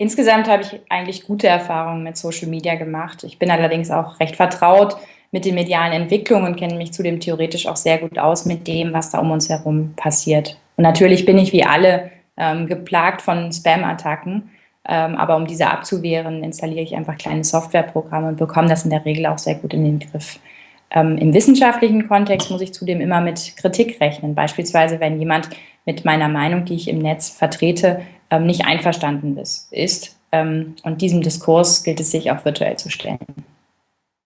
Insgesamt habe ich eigentlich gute Erfahrungen mit Social Media gemacht. Ich bin allerdings auch recht vertraut mit den medialen Entwicklungen und kenne mich zudem theoretisch auch sehr gut aus mit dem, was da um uns herum passiert. Und natürlich bin ich wie alle ähm, geplagt von Spam-Attacken. Ähm, aber um diese abzuwehren, installiere ich einfach kleine Softwareprogramme und bekomme das in der Regel auch sehr gut in den Griff. Ähm, Im wissenschaftlichen Kontext muss ich zudem immer mit Kritik rechnen. Beispielsweise, wenn jemand mit meiner Meinung, die ich im Netz vertrete, nicht einverstanden ist. ist. Ähm, und diesem Diskurs gilt es sich auch virtuell zu stellen.